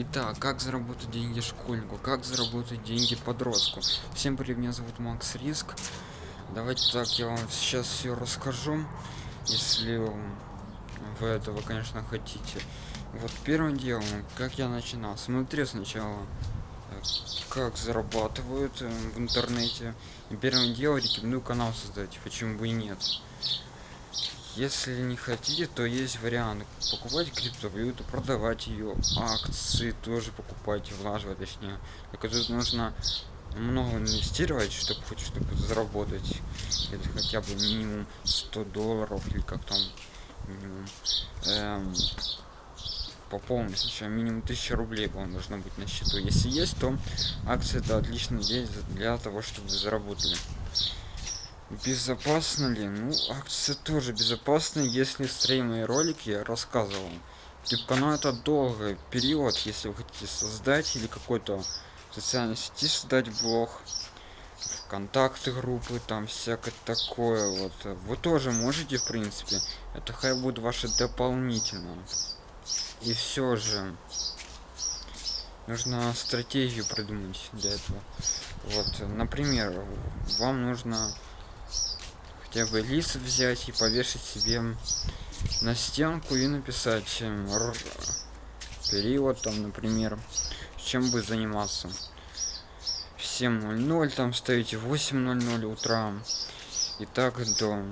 Итак, как заработать деньги школьнику, как заработать деньги подростку. Всем привет, меня зовут Макс Риск. Давайте так, я вам сейчас все расскажу, если вы этого, конечно, хотите. Вот первым делом, как я начинал. Смотрю сначала, как зарабатывают э, в интернете. И первым делом рекомендую канал создать, почему бы и нет. Если не хотите, то есть вариант покупать криптовалюту, продавать ее, акции тоже покупать, влаживать точнее. Только тут нужно много инвестировать, чтобы хоть чтобы заработать. Это хотя бы минимум 100 долларов или как там минимум. Эм, пополнить сначала минимум 1000 рублей вам должно быть на счету. Если есть, то акции это отличный день для того, чтобы заработали. Безопасно ли? Ну, акции тоже безопасны, если стримы и ролики я рассказывал. Типа, ну это долгий период, если вы хотите создать или какой-то социальной сети создать блог, контакты группы, там всякое такое вот. Вы тоже можете, в принципе. Это хай будет ваше дополнительно. И все же нужно стратегию придумать для этого. Вот, например, вам нужно хотя бы лист взять и повешать себе на стенку и написать период там например чем бы заниматься. В 7.00 там ставите 8.00 утра. И так до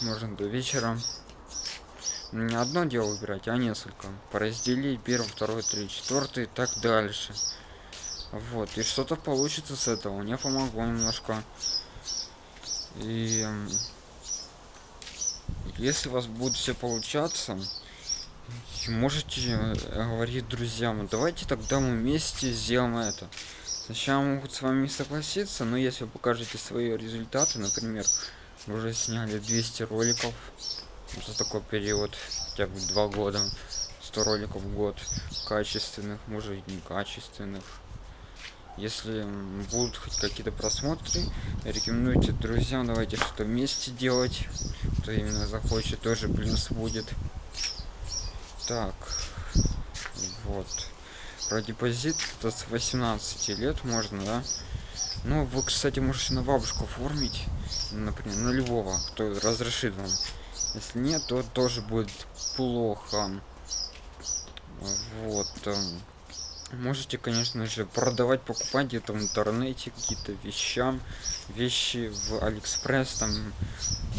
можно до вечера. Не одно дело выбирать а несколько. Поразделить первый второй три четвертый и так дальше. Вот и что-то получится с этого. Мне помогло немножко и если у вас будет все получаться, можете э, говорить друзьям, давайте тогда мы вместе сделаем это. Сначала могут с вами согласиться, но если вы покажете свои результаты, например, вы уже сняли 200 роликов за такой период, хотя бы два года, 100 роликов в год, качественных, может и некачественных, если будут хоть какие-то просмотры рекомендуйте друзьям давайте что вместе делать. Кто именно захочет тоже плюс будет. Так вот. Про депозит это с 18 лет можно да? Ну вы кстати можете на бабушку оформить например на любого кто разрешит вам. Если нет то тоже будет плохо. Вот эм, можете конечно же продавать покупать где-то в интернете какие-то вещам вещи в алиэкспресс там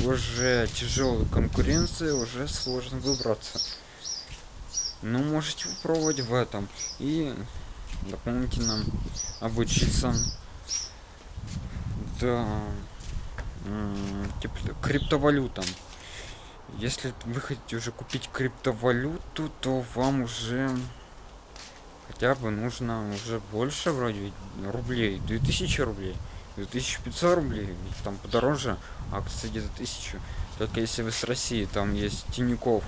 уже тяжелая конкуренция уже сложно выбраться. Ну можете попробовать в этом. И дополнительно обучиться. Да типа криптовалютам. Если вы хотите уже купить криптовалюту то вам уже хотя бы нужно уже больше вроде рублей. 2000 рублей. 2500 рублей. Там подороже. Акции где-то тысячу. Только если вы с россии там есть тиньков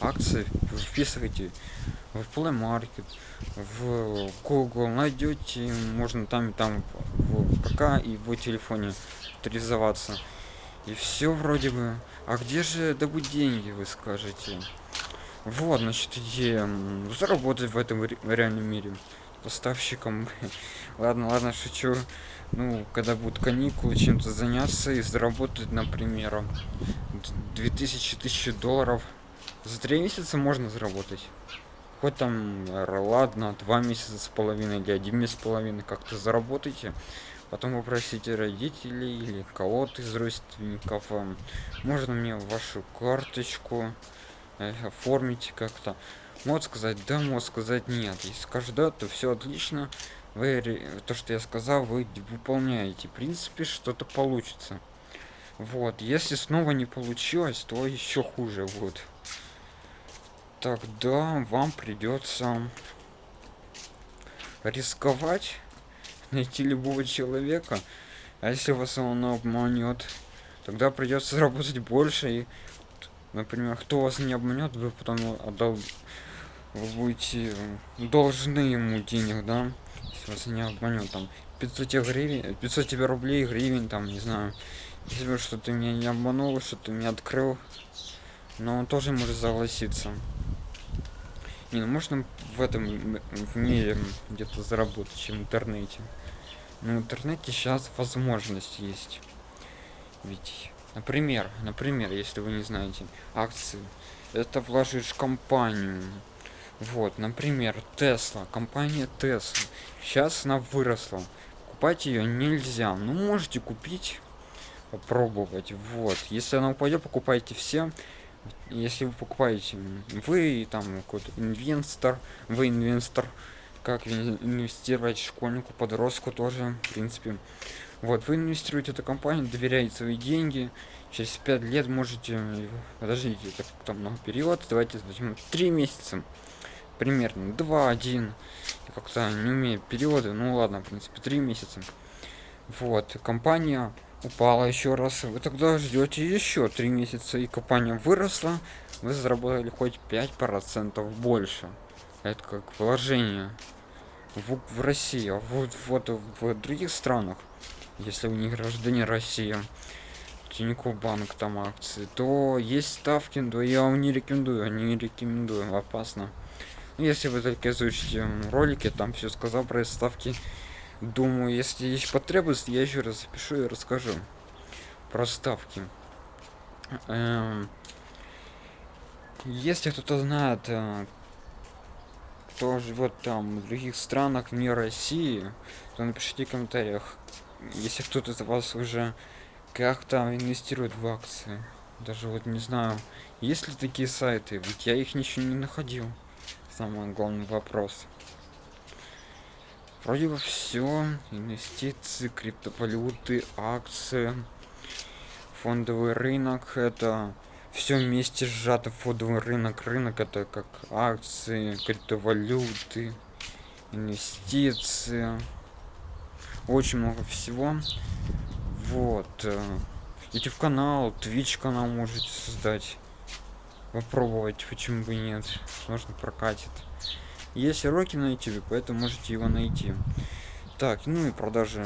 акции вы вписываете в play market в google. Найдете можно там и там в ПК и в телефоне авторизоваться и все вроде бы. А где же добыть деньги вы скажете вот, значит, идея заработать в этом реальном мире поставщиком. ладно, ладно, шучу. Ну, когда будут каникулы, чем-то заняться и заработать, например, 2000 тысячи долларов. За три месяца можно заработать. Хоть там, ладно, два месяца с половиной или один месяц с половиной как-то заработайте. Потом попросите родителей или кого-то из родственников. Можно мне вашу карточку Э, оформить как-то. Мод сказать да мод сказать нет. Если скажет да то все отлично. Вы то что я сказал вы выполняете. В принципе что-то получится. Вот если снова не получилось то еще хуже вот тогда вам придется рисковать найти любого человека. А если вас он обманет тогда придется работать больше и например кто вас не обманет вы потом отдал вы будете должны ему денег да если вас не обманет там 500 гривен 500 тебе рублей гривен там не знаю если что ты меня не обманул что ты меня открыл но он тоже может согласиться Не, ну можно в этом в мире где-то заработать, чем в интернете. Но в интернете сейчас возможность есть. Ведь, например, например, если вы не знаете, акции, это вложишь в компанию. Вот, например, Тесла, компания Тесла. Сейчас она выросла. Покупать ее нельзя. Ну, можете купить, попробовать. Вот, если она упадет, покупайте все если вы покупаете вы там какой-то инвестор вы инвестор как инвестировать школьнику подростку тоже в принципе вот вы инвестируете эту компанию доверяете свои деньги через пять лет можете подождите это там много период давайте возьмем три месяца примерно два один как-то не умею периоды ну ладно в принципе три месяца. Вот компания упала еще раз вы тогда ждете еще три месяца и компания выросла вы заработали хоть 5 процентов больше. Это как вложение в, в россии а вот вот в других странах если у них граждане россии Тинькофф банк там акции то есть ставки но я вам не рекомендую не рекомендую опасно. Если вы только изучите ролики там все сказал про ставки думаю если есть потребность я еще раз запишу и расскажу про ставки. Эм, если кто-то знает э, кто живет там в других странах не россии то напишите в комментариях если кто-то из вас уже как-то инвестирует в акции даже вот не знаю есть ли такие сайты? Ведь я их ничего не находил. Самый главный вопрос. Вроде бы все инвестиции криптовалюты акции фондовый рынок это все вместе сжато. Фондовый рынок рынок это как акции криптовалюты инвестиции очень много всего. Вот youtube канал twitch канал можете создать попробовать почему бы нет. Можно прокатит. Есть уроки на youtube поэтому можете его найти. Так ну и продажи.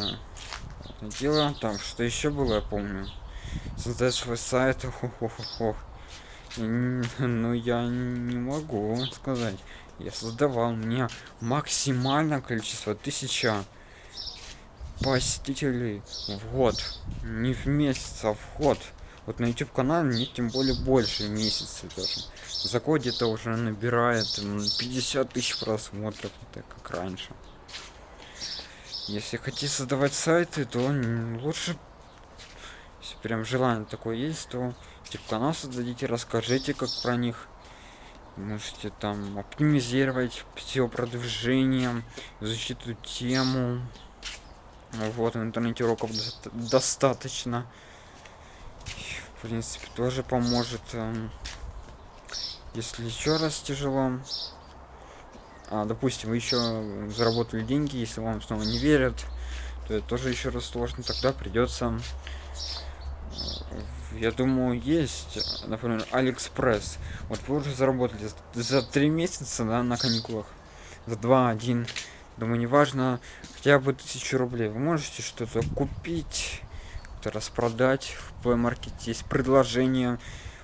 Дело там что еще было я помню. Создать свой сайт хо -хо -хо ну я не могу сказать. Я создавал мне максимальное количество тысяча посетителей в год не в месяц а в год. Вот на youtube канале мне тем более больше месяца даже. За год где-то уже набирает 50 тысяч просмотров это как раньше. Если хотите создавать сайты то лучше если прям желание такое есть то типа канал создадите расскажите как про них. Можете там оптимизировать все продвижение эту тему вот в интернете уроков достаточно. В принципе тоже поможет эм, если еще раз тяжело. А, допустим вы еще заработали деньги если вам снова не верят то это тоже еще раз сложно тогда придется я думаю есть например алиэкспресс. Вот вы уже заработали за три месяца да, на каникулах? За два один думаю неважно хотя бы тысячу рублей. Вы можете что-то купить распродать в маркете есть предложение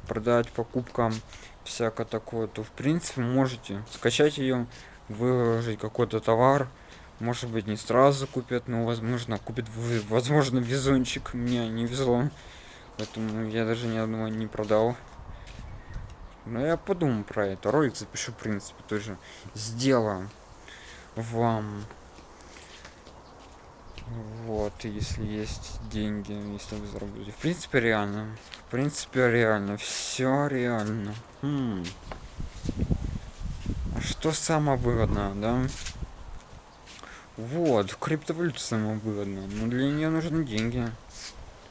продать покупкам всякое такое. То в принципе можете скачать ее выложить какой-то товар. Может быть не сразу купят но возможно купит возможно везунчик. Мне не везло. Поэтому я даже ни одного не продал. Но я подумаю про это. Ролик запишу в принципе тоже сделаю вам. Вот если есть деньги если вы заработаете. В принципе реально. В принципе реально. Все реально. Хм. А что самое выгодное да? Вот криптовалюта самое выгодное. Но для нее нужны деньги.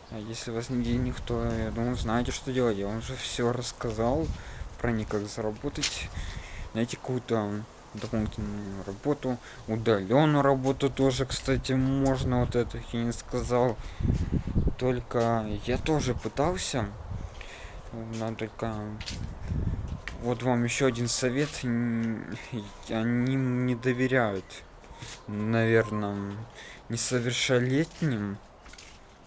А если у вас не денег то я думаю знаете что делать. Я вам уже все рассказал про них как заработать найти какую-то дополнительную работу удаленную работу тоже кстати можно вот это я не сказал. Только я тоже пытался но только вот вам еще один совет они не доверяют наверное несовершеннолетним.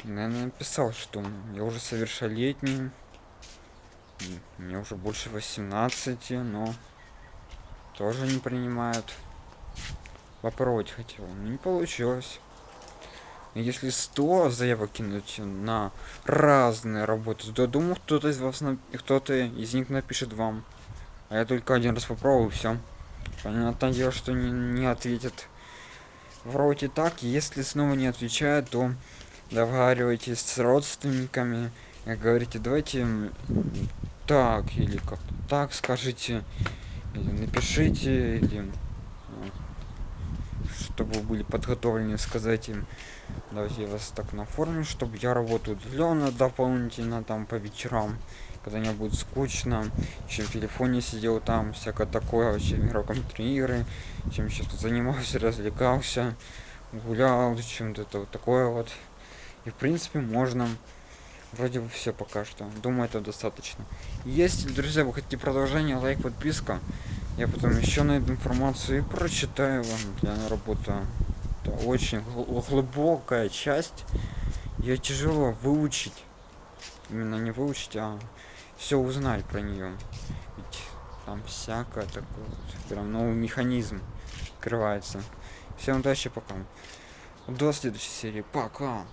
Я написал что я уже совершеннолетний мне уже больше 18 но тоже не принимают. Попробовать хотел, но не получилось. Если 100 заявок кинуть на разные работы, то думаю, кто-то из вас, кто-то из них напишет вам. А я только один раз попробую, все. Понятное дело, что не, не ответит. Вроде так, если снова не отвечает, то договаривайтесь с родственниками говорите, давайте так или как так скажите, или напишите, или чтобы вы были подготовлены сказать им давайте я вас так наформлю чтобы я работаю удаленно дополнительно там по вечерам когда мне будет скучно чем в телефоне сидел там всякое такое вообще играл компьютерные игры чем сейчас занимался развлекался гулял чем-то вот такое вот. И в принципе можно вроде бы все пока что. Думаю это достаточно. Если друзья вы хотите продолжение лайк подписка? Я потом еще найду информацию и прочитаю вам для работы. Это очень глубокая часть. Ее тяжело выучить. Именно не выучить а все узнать про нее ведь там всякое такое вот, прям новый механизм открывается. Всем удачи пока. До следующей серии. Пока